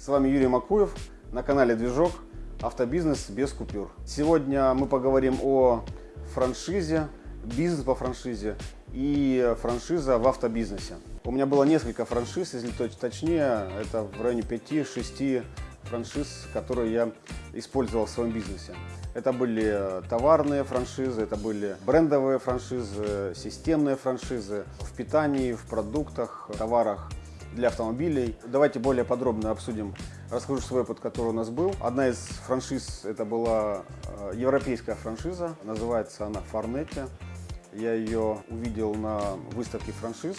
С вами Юрий Макуев на канале Движок Автобизнес без купюр. Сегодня мы поговорим о франшизе, бизнес по франшизе и франшиза в автобизнесе. У меня было несколько франшиз, если точнее, это в районе 5-6 франшиз, которые я использовал в своем бизнесе. Это были товарные франшизы, это были брендовые франшизы, системные франшизы в питании, в продуктах, товарах для автомобилей. Давайте более подробно обсудим, расскажу свой опыт, который у нас был. Одна из франшиз, это была э, европейская франшиза, называется она Фарнете. Я ее увидел на выставке франшиз.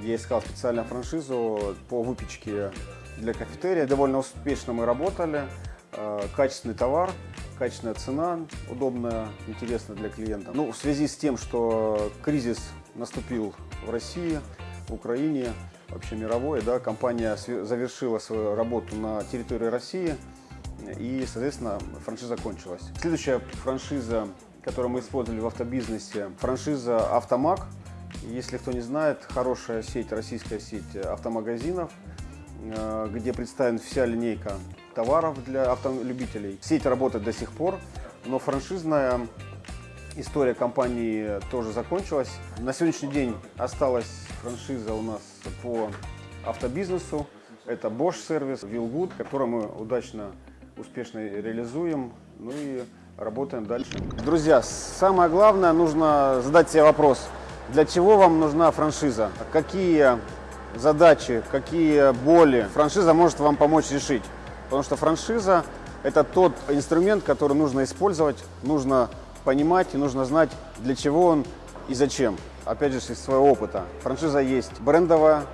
Я искал специально франшизу по выпечке для кафетерия. Довольно успешно мы работали. Э, качественный товар, качественная цена, удобная, интересная для клиента. Ну, в связи с тем, что кризис наступил в России, в Украине, вообще мировой, да, компания завершила свою работу на территории России и, соответственно, франшиза закончилась. Следующая франшиза, которую мы использовали в автобизнесе, франшиза «Автомаг». Если кто не знает, хорошая сеть, российская сеть автомагазинов, э, где представлена вся линейка товаров для автолюбителей. Сеть работает до сих пор, но франшизная история компании тоже закончилась. На сегодняшний день осталась франшиза у нас по автобизнесу. Это Bosch сервис, Willgood, который мы удачно, успешно реализуем. Ну и работаем дальше. Друзья, самое главное, нужно задать себе вопрос, для чего вам нужна франшиза? Какие задачи, какие боли франшиза может вам помочь решить? Потому что франшиза – это тот инструмент, который нужно использовать, нужно понимать и нужно знать, для чего он и зачем. Опять же, из своего опыта. Франшиза есть брендовая,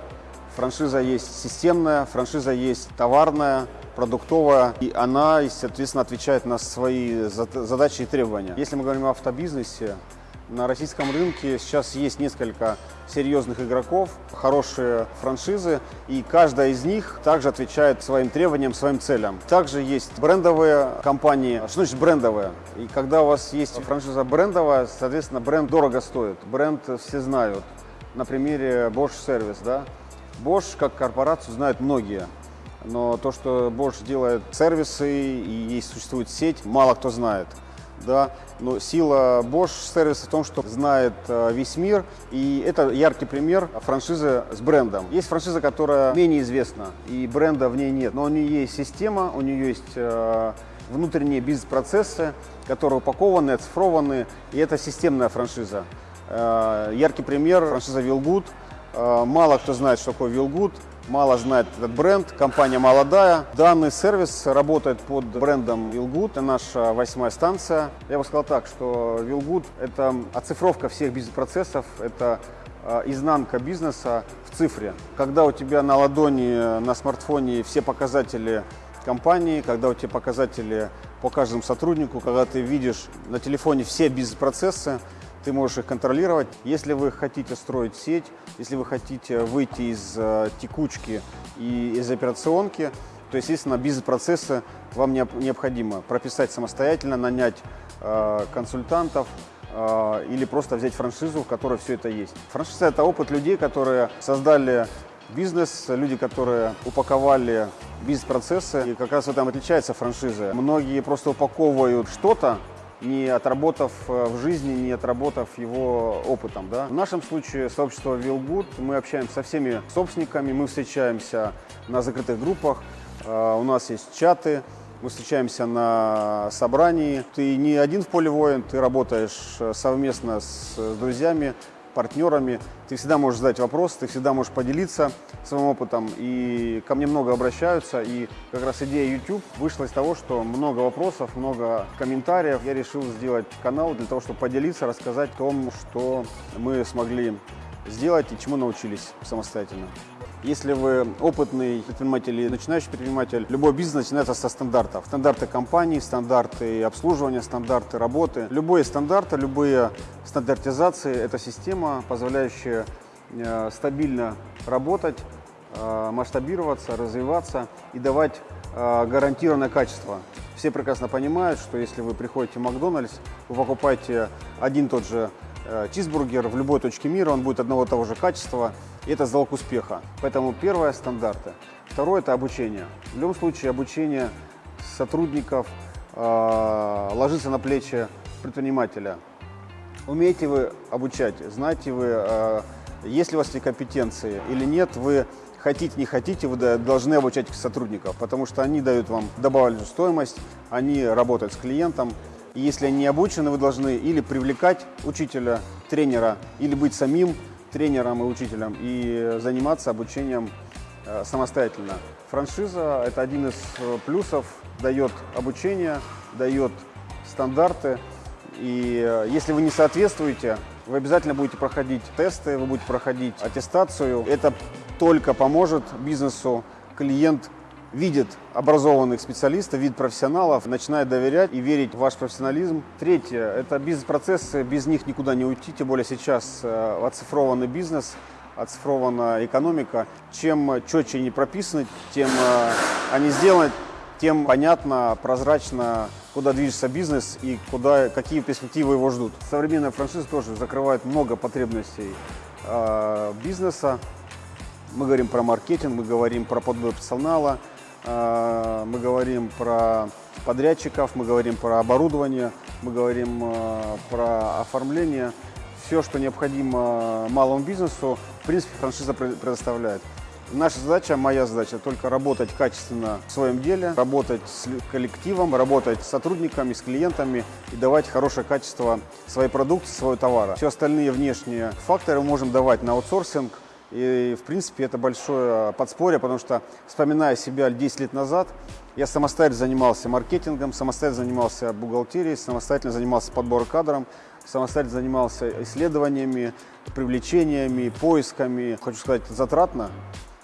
франшиза есть системная, франшиза есть товарная, продуктовая, и она, соответственно, отвечает на свои задачи и требования. Если мы говорим о автобизнесе, на российском рынке сейчас есть несколько серьезных игроков, хорошие франшизы, и каждая из них также отвечает своим требованиям, своим целям. Также есть брендовые компании. Что значит брендовые? И когда у вас есть франшиза брендовая, соответственно, бренд дорого стоит, бренд все знают. На примере Bosch Service, да? Bosch как корпорацию знают многие. Но то, что Bosch делает сервисы и есть существует сеть, мало кто знает да, но сила Bosch сервиса в том, что знает э, весь мир, и это яркий пример франшизы с брендом. Есть франшиза, которая менее известна, и бренда в ней нет, но у нее есть система, у нее есть э, внутренние бизнес-процессы, которые упакованы, оцифрованы, и это системная франшиза. Э, яркий пример – франшиза Willgood. Мало кто знает, что такое Willgood мало знает этот бренд, компания молодая. Данный сервис работает под брендом Willgood, это наша восьмая станция. Я бы сказал так, что Willgood – это оцифровка всех бизнес-процессов, это а, изнанка бизнеса в цифре. Когда у тебя на ладони, на смартфоне все показатели компании, когда у тебя показатели по каждому сотруднику, когда ты видишь на телефоне все бизнес-процессы, ты можешь их контролировать. Если вы хотите строить сеть, если вы хотите выйти из э, текучки и из операционки, то, естественно, бизнес-процессы вам необходимо прописать самостоятельно, нанять э, консультантов, э, или просто взять франшизу, в которой все это есть. Франшиза – это опыт людей, которые создали бизнес, люди, которые упаковали бизнес-процессы. И как раз в этом отличается франшиза. Многие просто упаковывают что-то, не отработав э, в жизни, не отработав его опытом. Да? В нашем случае сообщество Willgood, мы общаемся со всеми собственниками, мы встречаемся на закрытых группах, э, у нас есть чаты, мы встречаемся на собрании. Ты не один в поле воин, ты работаешь э, совместно с друзьями, партнерами. Ты всегда можешь задать вопрос, ты всегда можешь поделиться своим опытом. И ко мне много обращаются. И как раз идея YouTube вышла из того, что много вопросов, много комментариев. Я решил сделать канал для того, чтобы поделиться, рассказать о том, что мы смогли сделать и чему научились самостоятельно. Если вы опытный предприниматель или начинающий предприниматель, любой бизнес начинается со стандартов. Стандарты компании, стандарты обслуживания, стандарты работы. Любые стандарты, любые стандартизации – это система, позволяющая э, стабильно работать, э, масштабироваться, развиваться и давать э, гарантированное качество. Все прекрасно понимают, что если вы приходите в Макдональдс, вы покупаете один тот же чизбургер в любой точке мира, он будет одного и того же качества. И это залог успеха. Поэтому первое – стандарты. Второе – это обучение. В любом случае обучение сотрудников э, ложится на плечи предпринимателя. Умеете вы обучать, знаете вы, э, есть ли у вас эти компетенции или нет, вы хотите, не хотите, вы должны обучать сотрудников, потому что они дают вам добавленную стоимость, они работают с клиентом. Если они не обучены, вы должны или привлекать учителя, тренера, или быть самим тренером и учителем и заниматься обучением э, самостоятельно. Франшиза – это один из э, плюсов, дает обучение, дает стандарты. И э, если вы не соответствуете, вы обязательно будете проходить тесты, вы будете проходить аттестацию. Это только поможет бизнесу. Клиент видит образованных специалистов, видит профессионалов, начинает доверять и верить в ваш профессионализм. Третье – это бизнес-процессы, без них никуда не уйти, тем более сейчас э, оцифрованный бизнес, оцифрована экономика. Чем четче они прописаны, тем э, они сделаны, тем понятно, прозрачно, куда движется бизнес и куда, какие перспективы его ждут. Современная франшиза тоже закрывает много потребностей э, бизнеса. Мы говорим про маркетинг, мы говорим про подбор персонала, мы говорим про подрядчиков, мы говорим про оборудование, мы говорим э, про оформление. Все, что необходимо малому бизнесу, в принципе, франшиза предоставляет. Наша задача, моя задача, только работать качественно в своем деле, работать с коллективом, работать с сотрудниками, с клиентами и давать хорошее качество своей продукции, своего товара. Все остальные внешние факторы мы можем давать на аутсорсинг, и, в принципе, это большое подспорье, потому что, вспоминая себя 10 лет назад, я самостоятельно занимался маркетингом, самостоятельно занимался бухгалтерией, самостоятельно занимался подбором кадром, самостоятельно занимался исследованиями, привлечениями, поисками. Хочу сказать, затратно.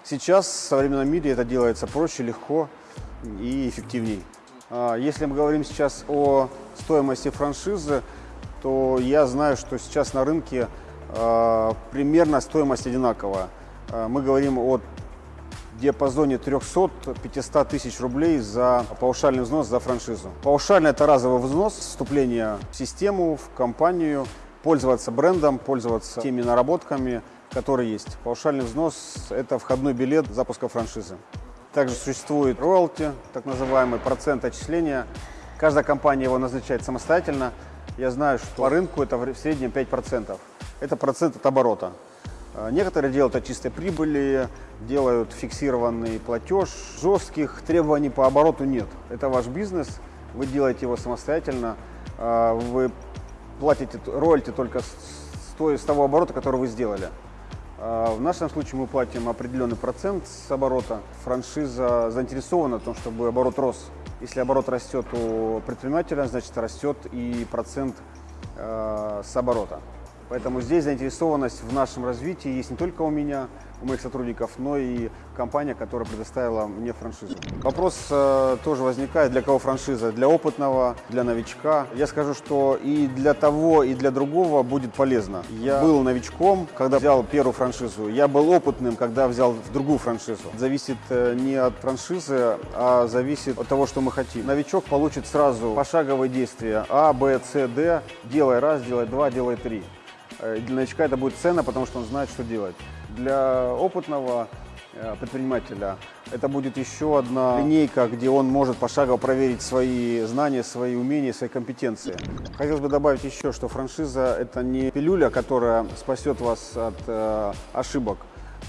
Сейчас в современном мире это делается проще, легко и эффективней. А, если мы говорим сейчас о стоимости франшизы, то я знаю, что сейчас на рынке примерно стоимость одинаковая. Э, мы говорим о диапазоне 300-500 тысяч рублей за паушальный взнос за франшизу. Паушальный – это разовый взнос, вступление в систему, в компанию, пользоваться брендом, пользоваться теми наработками, которые есть. Паушальный взнос – это входной билет запуска франшизы. Также существует роялти, так называемый процент отчисления. Каждая компания его назначает самостоятельно. Я знаю, что по рынку это в среднем 5% это процент от оборота. А, некоторые делают от чистой прибыли, делают фиксированный платеж. Жестких требований по обороту нет. Это ваш бизнес, вы делаете его самостоятельно, а, вы платите роялти только с, той, с того оборота, который вы сделали. А, в нашем случае мы платим определенный процент с оборота. Франшиза заинтересована в том, чтобы оборот рос. Если оборот растет у предпринимателя, значит растет и процент с оборота. Поэтому здесь заинтересованность в нашем развитии есть не только у меня, у моих сотрудников, но и компания, которая предоставила мне франшизу. Вопрос э, тоже возникает, для кого франшиза? Для опытного, для новичка. Я скажу, что и для того, и для другого будет полезно. Я был новичком, когда взял первую франшизу. Я был опытным, когда взял другую франшизу. Зависит э, не от франшизы, а зависит от того, что мы хотим. Новичок получит сразу пошаговые действия А, Б, С, Д. Делай раз, делай два, делай три. Э, для новичка это будет ценно, потому что он знает, что делать. Для опытного э, предпринимателя это будет еще одна линейка, где он может пошагово проверить свои знания, свои умения, свои компетенции. Хотелось бы добавить еще, что франшиза – это не пилюля, которая спасет вас от э, ошибок.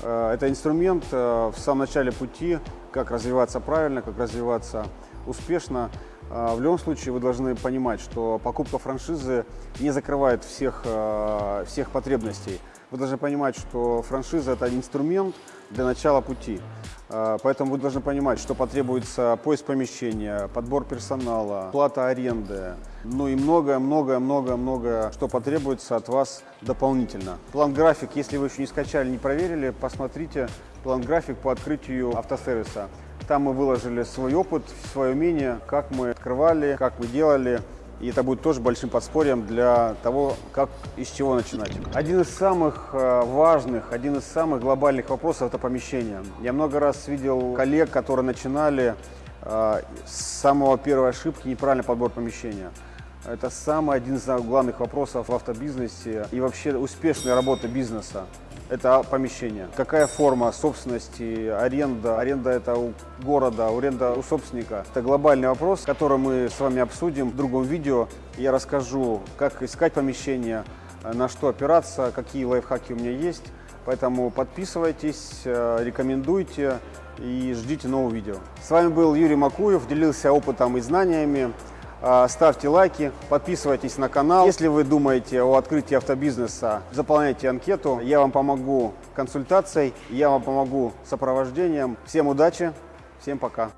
Это инструмент в самом начале пути, как развиваться правильно, как развиваться успешно. А, в любом случае вы должны понимать, что покупка франшизы не закрывает всех, а, всех потребностей. Вы должны понимать, что франшиза – это инструмент для начала пути. А, поэтому вы должны понимать, что потребуется поиск помещения, подбор персонала, плата аренды, ну и многое-многое-многое-многое, что потребуется от вас дополнительно. План-график, если вы еще не скачали, не проверили, посмотрите план-график по открытию автосервиса. Там мы выложили свой опыт, свое умение, как мы открывали, как мы делали. И это будет тоже большим подспорьем для того, как и с чего начинать. Один из самых э, важных, один из самых глобальных вопросов – это помещение. Я много раз видел коллег, которые начинали э, с самого первой ошибки неправильный подбор помещения. Это самый один из главных вопросов в автобизнесе и вообще успешной работы бизнеса. Это помещение. Какая форма собственности, аренда? Аренда это у города, аренда у собственника. Это глобальный вопрос, который мы с вами обсудим в другом видео. Я расскажу, как искать помещение, на что опираться, какие лайфхаки у меня есть. Поэтому подписывайтесь, э, рекомендуйте и ждите нового видео. С вами был Юрий Макуев, делился опытом и знаниями. Э, ставьте лайки, подписывайтесь на канал. Если вы думаете о открытии автобизнеса, заполняйте анкету. Я вам помогу консультацией, я вам помогу сопровождением. Всем удачи, всем пока.